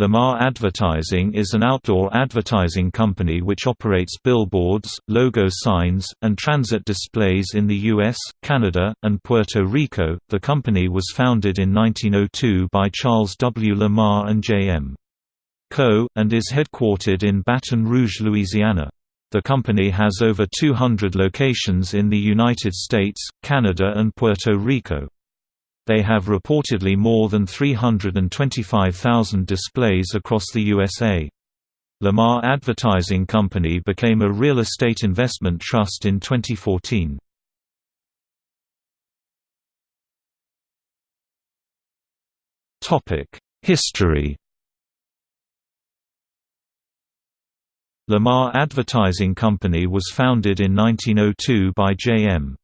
Lamar Advertising is an outdoor advertising company which operates billboards, logo signs, and transit displays in the US, Canada, and Puerto Rico. The company was founded in 1902 by Charles W. Lamar and J.M. Coe, and is headquartered in Baton Rouge, Louisiana. The company has over 200 locations in the United States, Canada, and Puerto Rico. They have reportedly more than 325,000 displays across the USA. Lamar Advertising Company became a real estate investment trust in 2014. History Lamar Advertising Company was founded in 1902 by J.M.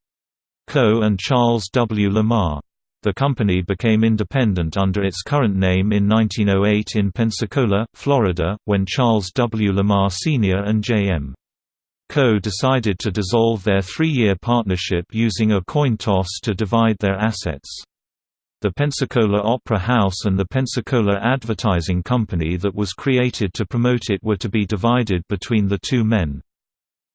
Coe and Charles W. Lamar. The company became independent under its current name in 1908 in Pensacola, Florida, when Charles W. Lamar Sr. and J.M. Coe decided to dissolve their three-year partnership using a coin toss to divide their assets. The Pensacola Opera House and the Pensacola Advertising Company that was created to promote it were to be divided between the two men.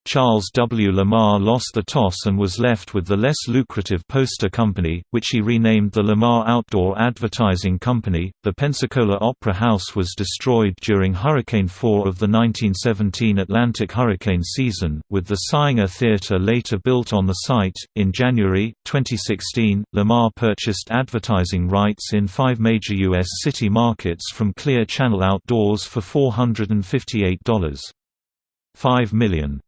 Charles W. Lamar lost the toss and was left with the less lucrative poster company, which he renamed the Lamar Outdoor Advertising Company. The Pensacola Opera House was destroyed during Hurricane 4 of the 1917 Atlantic hurricane season, with the Saenger Theatre later built on the site. In January 2016, Lamar purchased advertising rights in five major U.S. city markets from Clear Channel Outdoors for $458.5 million.